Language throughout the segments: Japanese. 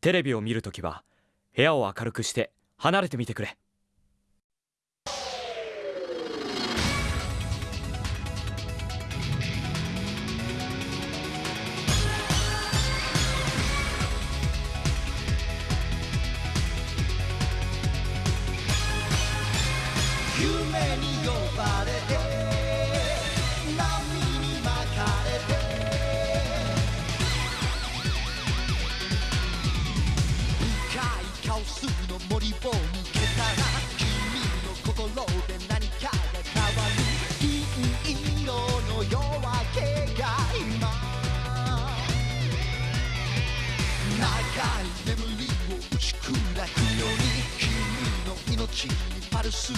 テレビを見るときは部屋を明るくして離れてみてくれ。夢に呼ば深い眠りを打ち砕くように君の命にパルスを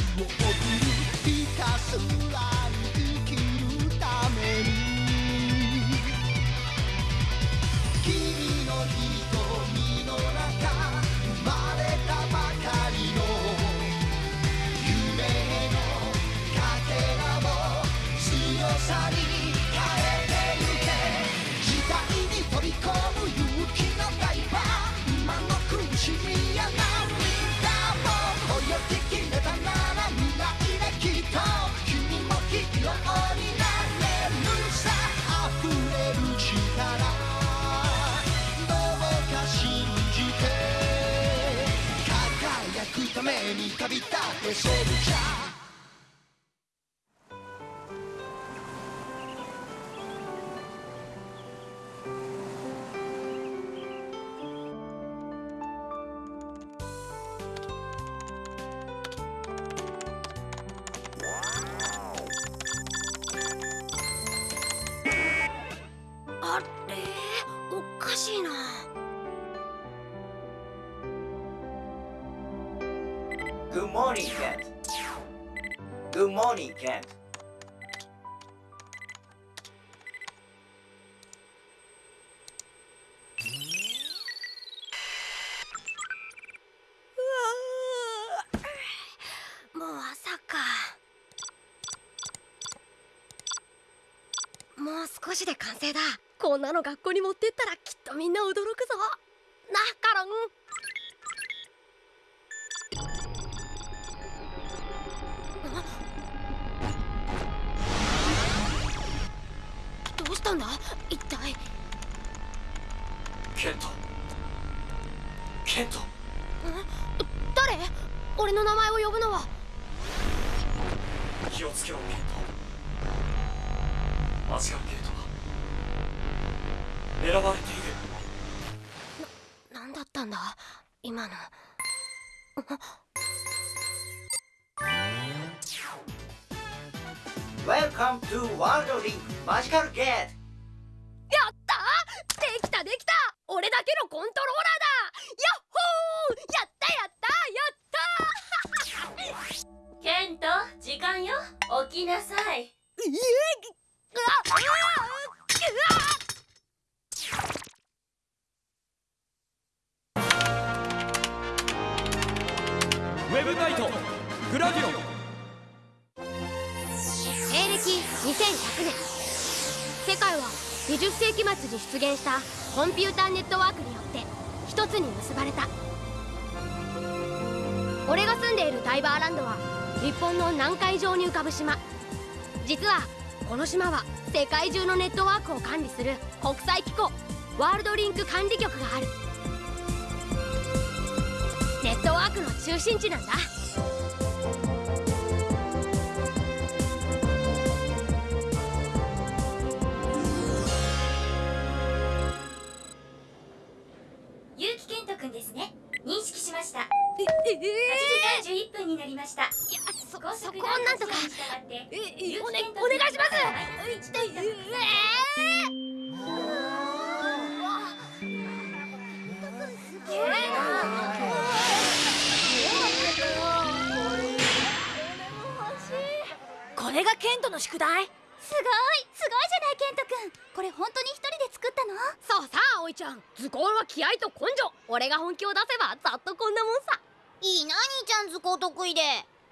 めに旅立ってシェルチャー少しで完成だ。こんなの学校に持ってったらきっとみんな驚くぞ。なカロン。あどうしたんだ？一体。ケント。ケント。誰？俺の名前を呼ぶのは。気をつけろケント。間違うゲート。が狙われている。何だったんだ？今の。Welcome to World Link Magical Gate. やったできたできた！俺だけのコントローラ日本の南海上に浮かぶ島。実はこの島は世界中のネットワークを管理する国際機構ワールドリンク管理局がある。ネットワークの中心地なんだ。結城健人くんですね。認識しました。8ええ時31分になりましたそこをなんとか。ええ結お,、ね、お願いします。君のえこれがケントの宿題すごいすごいじゃないケントくんこれ本当に一人で作ったのそうさあ葵ちゃん図工は気合と根性俺が本気を出せばざっとこんなもんさいいな兄ちゃん図工得意で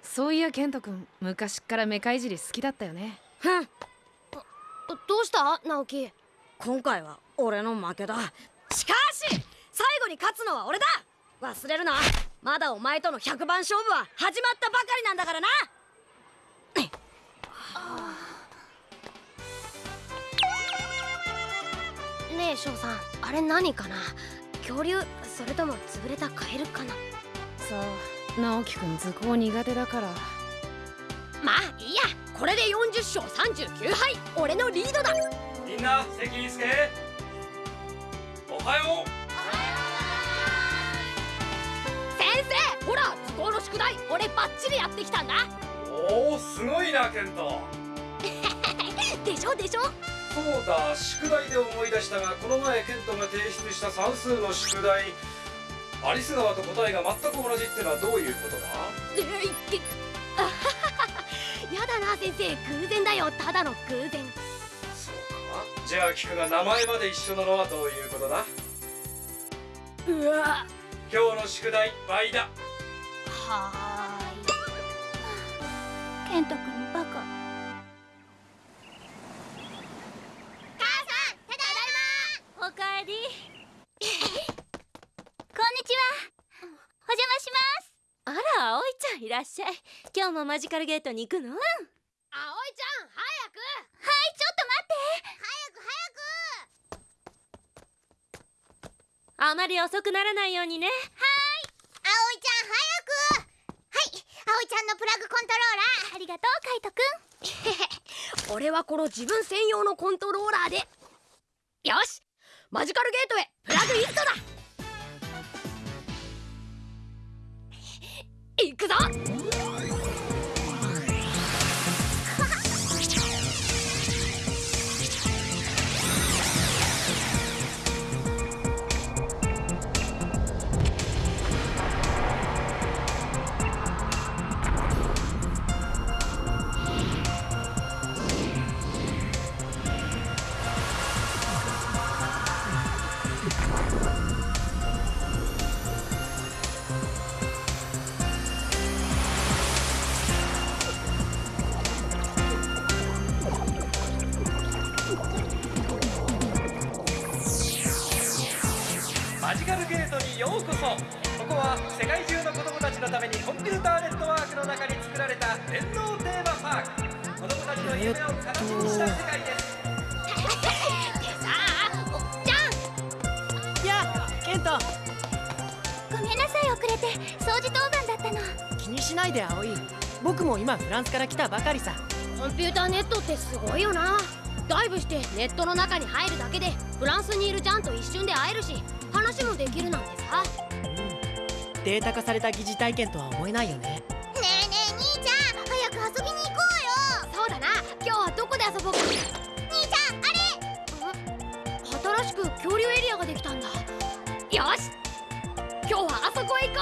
そういやケント君昔っからメカいじり好きだったよね。ふん。どうした？直樹今回は俺の負けだ。しかし最後に勝つのは俺だ。忘れるな。まだお前との100番勝負は始まったばかりなんだからな。ねえ翔さん。あれ何かな？恐竜？それとも潰れたカエルかな？そう直樹くん図工苦手だから。まあいいや。これで40勝39敗。俺のリードだ。みんな席につけ。おはよ先生ほら図工の宿題俺バッチリやってきたんだ。うおおすごいなケント。でしょでしょ。そうだ宿題で思い出したがこの前ケントが提出した算数の宿題アリス川と答えが全く同じってのはどういうことだ？あはははやだな先生。偶然だよ。ただの偶然。そうか。じゃあ聞くが名前まで一緒なのはどういうことだ？うわ。今日の宿題倍だ。はケント君バカ母さんただいまおかえりこんにちはお邪魔しますあら葵ちゃんいらっしゃい。今日もマジカルゲートに行くの？葵ちゃん早く！はいちょっと待って。早く早く。あまり遅くならないようにね。葵ちゃん早く！はい。葵ちゃんのプラグコントローラーありがとうカイトくん。俺はこの自分専用のコントローラーで。よしマジカルゲートへ。プラグイントだくぞ。て掃除当番だったの。気にしないで葵。僕も今フランスから来たばかりさ。コンピューターネットってすごいよな。ダイブしてネットの中に入るだけでフランスにいるジャンと一瞬で会えるし話もできるなんてさ。データ化された疑似体験とは思えないよね。ねえねえ兄ちゃん早く遊びに行こうよ。そうだな。今日はどこで遊ぼうか。兄ちゃんあれ。新しく恐竜エリアができたんだ。よし。今日はあそこへ行こ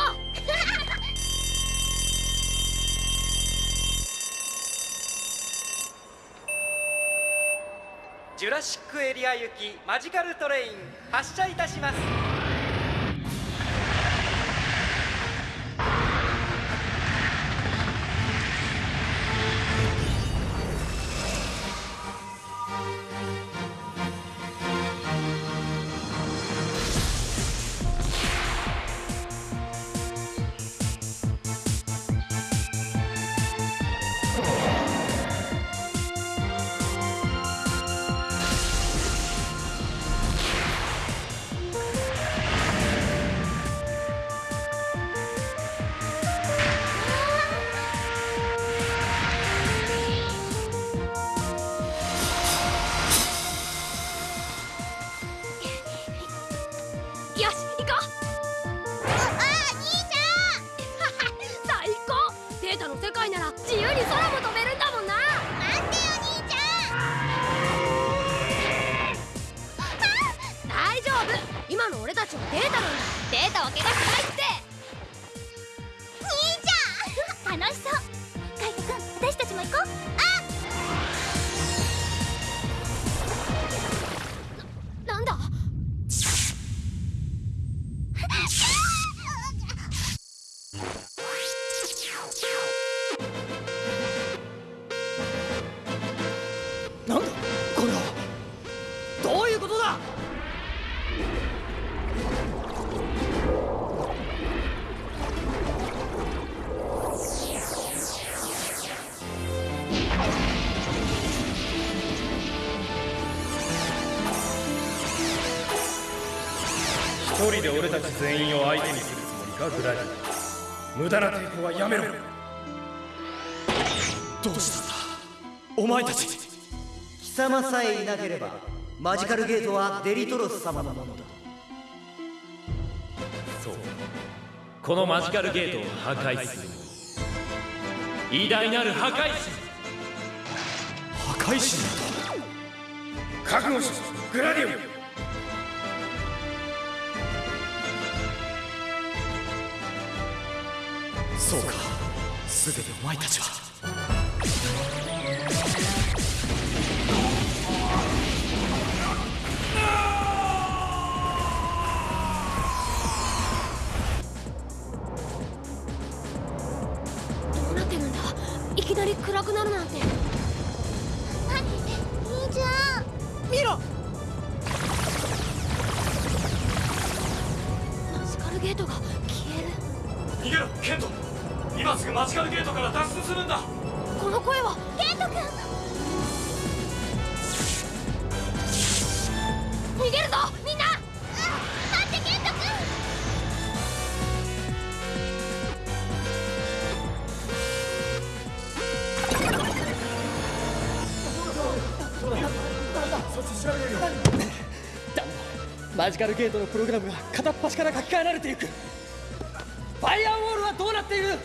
ジュラシックエリア行きマジカルトレイン発車いたします。たち全員を相手にするつもりかグラディ無駄な抵抗はやめろ。どうしたんだ？お前たち。貴様さえいなければマジカルゲートはデリトロス様のものだ。そう。このマジカルゲートを破壊する偉大なる破壊神。破壊神覚悟しグラディオンそうか。全てお前たちは。どうなってるんだ。いきなり暗くなるなんて。するんだ。この声は。ケント君。逃げるぞ。みんな。待って。ケント君マジカルゲートのプログラムが片っ端から書き換えられていく。ファイアウォールはどうなっている？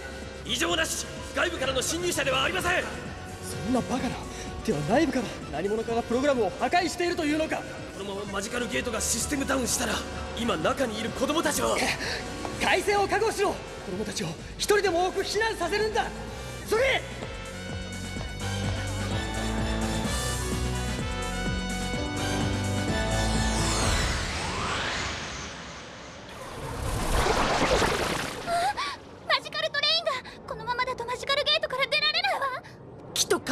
異常なし外部からの侵入者ではありません。そんなバカな。では内部から何者かがプログラムを破壊しているというのか。このままマジカルゲートがシステムダウンしたら今中にいる子供たちは改正を覚悟しろ。子供たちを一人でも多く避難させるんだ。それ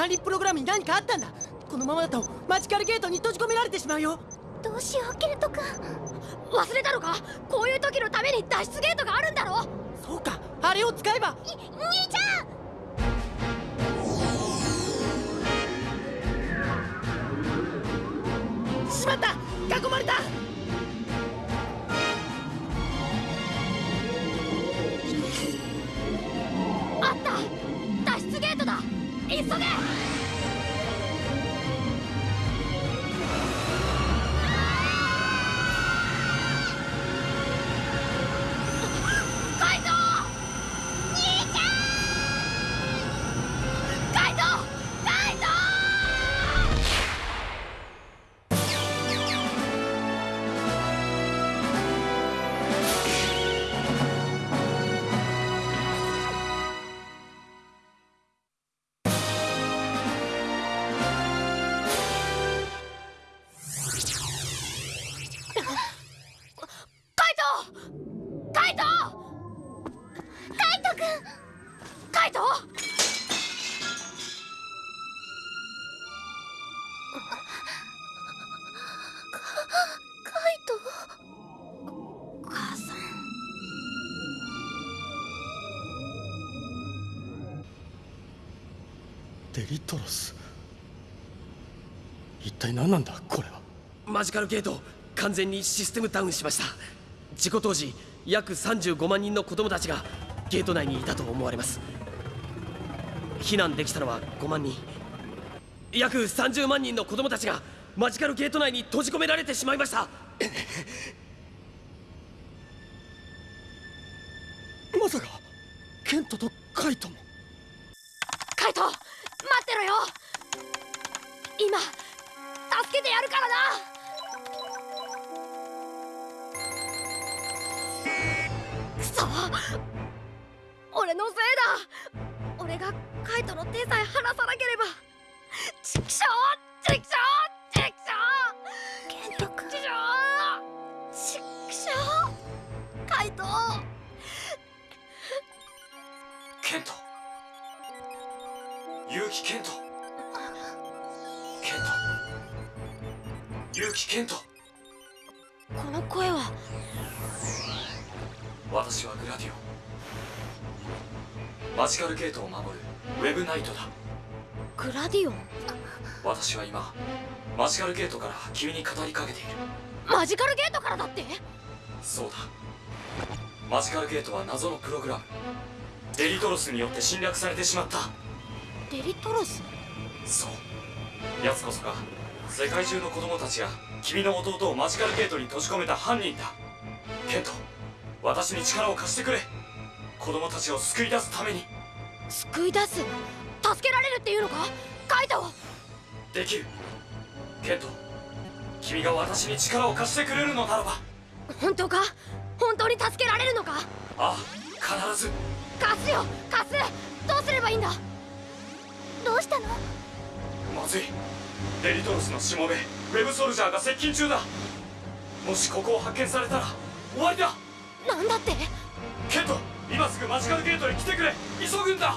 管理プログラムに何かあったんだ。このままだとマジカルゲートに閉じ込められてしまうよ。どうしようケント君。忘れたのか？こういう時のために脱出ゲートがあるんだろ？そうか。あれを使えば。兄ちゃん！しまった。囲まれた急げデリトロス。一体何なんだこれは。マジカルゲート完全にシステムダウンしました。事故当時約35万人の子供たちがゲート内にいたと思われます。避難できたのは5万人。約30万人の子供たちがマジカルゲート内に閉じ込められてしまいました。カイトの手さえ離さなければ。チクショージカルゲートを守るウェブナイトだ。グラディオン？私は今マジカルゲートから君に語りかけている。マジカルゲートからだって？そうだ。マジカルゲートは謎のプログラム。デリトロスによって侵略されてしまった。デリトロス？そう。奴こそが世界中の子供たちが君の弟をマジカルゲートに閉じ込めた犯人だ。ケント私に力を貸してくれ。子供たちを救い出すために救い出す？助けられるっていうのか？カイトできる。ケント君が私に力を貸してくれるのならば。本当か？本当に助けられるのか？ああ必ず。貸すよ！貸す！どうすればいいんだ？どうしたの？まずい。デリトロスのしもべウェブソルジャーが接近中だ。もしここを発見されたら終わりだ。なんだって？ケント今すぐマジカルゲートに来てくれ急ぐんだ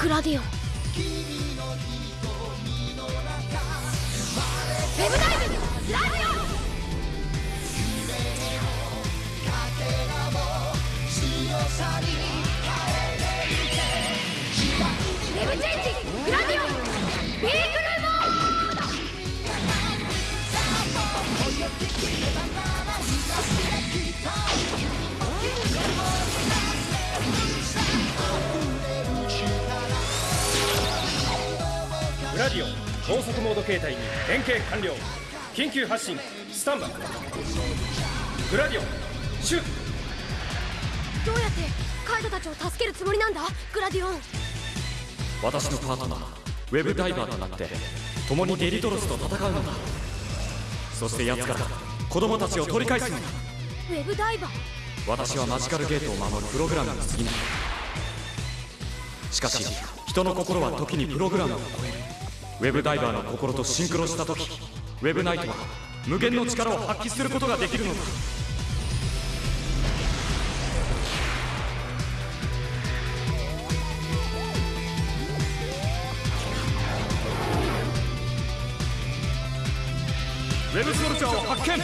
クラディオン高速モード形態に変形完了。緊急発進。スタンバイ。グラディオン。シュート。どうやってカイトたちを助けるつもりなんだ？グラディオン。私のパートナー。ウェブダイバーとなって共にデリトロスと戦うのだ。そして奴から子供たちを取り返すのだ。ウェブダイバー。私はマジカルゲートを守るプログラムに過ぎない。しかし人の心は時にプログラムを超えるウェブダイバーの心とシンクロした時ウェブナイトは無限の力を発揮することができるのだ。ウェブソルジャーを発見。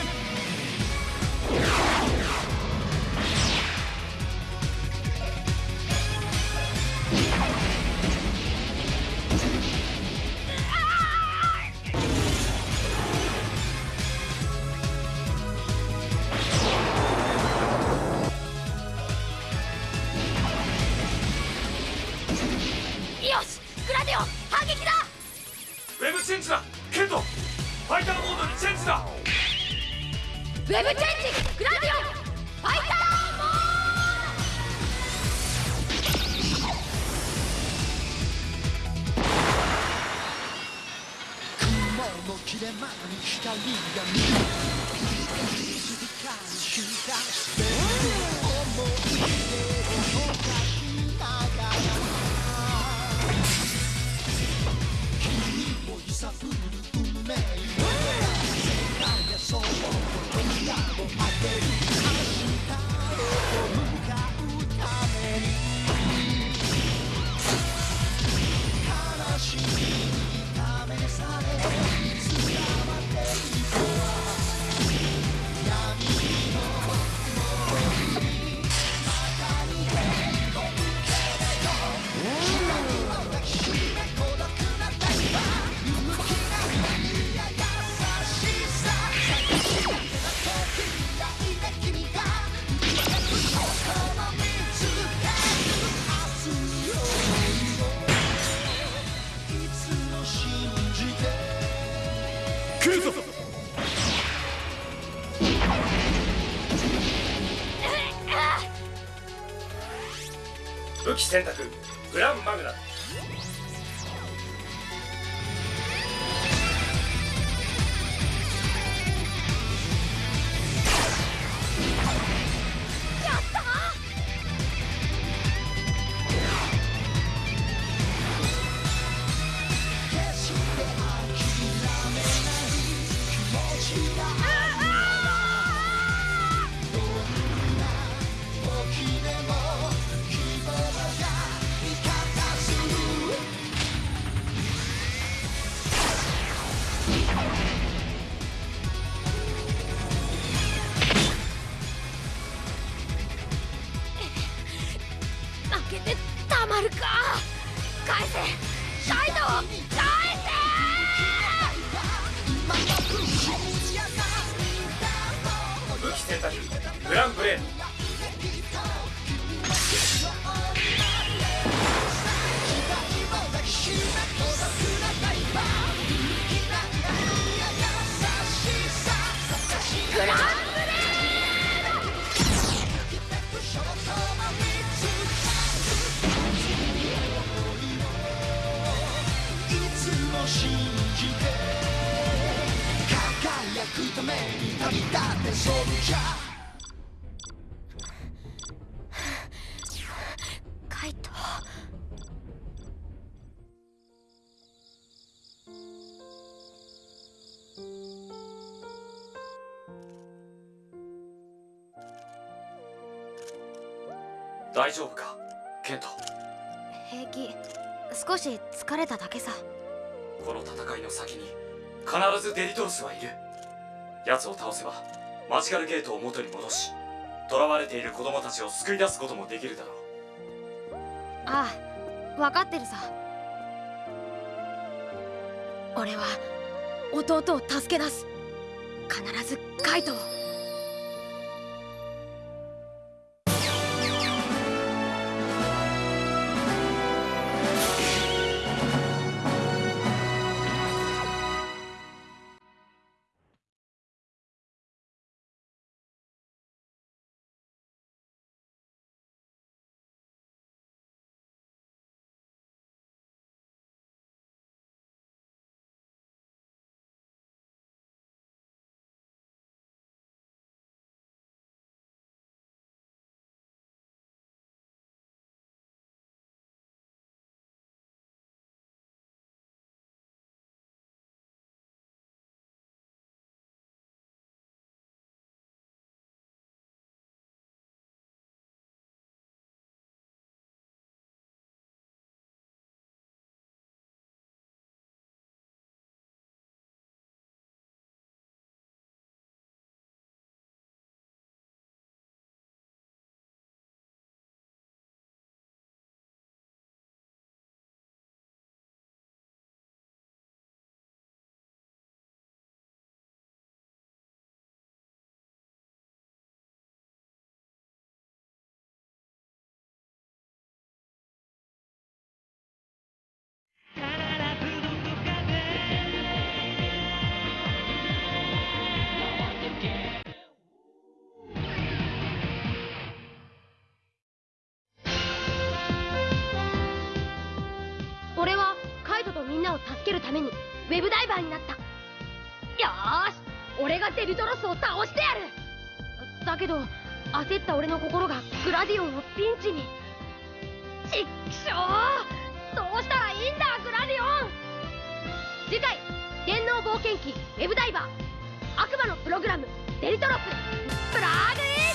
選択グランマグナ輝くために旅立って 大丈夫かケント。平気。少し疲れただけさこの戦いの先に必ずデリトロスはいる。奴を倒せばマジカルゲートを元に戻し囚われている子供たちを救い出すこともできるだろう。ああ分かってるさ。俺は弟を助け出す。必ずカイトを。みんなを助けるためにウェブダイバーになった。よーし俺がデリトロスを倒してやる。だけど焦った俺の心がグラディオンをピンチに。ちっきしょうどうしたらいいんだグラディオン。次回電脳冒険記ウェブダイバー。悪魔のプログラムデリトロス。プラグ